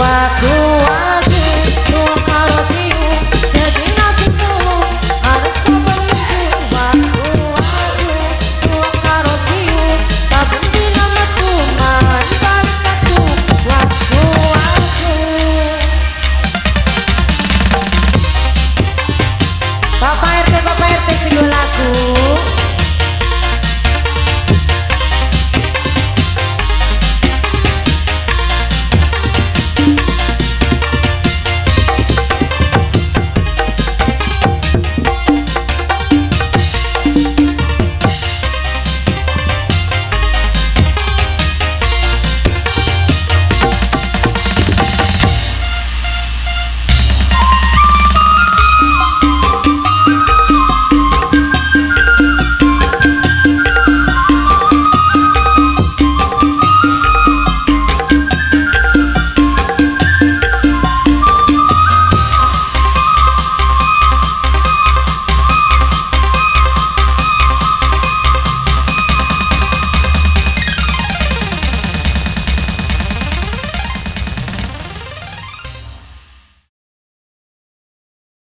aku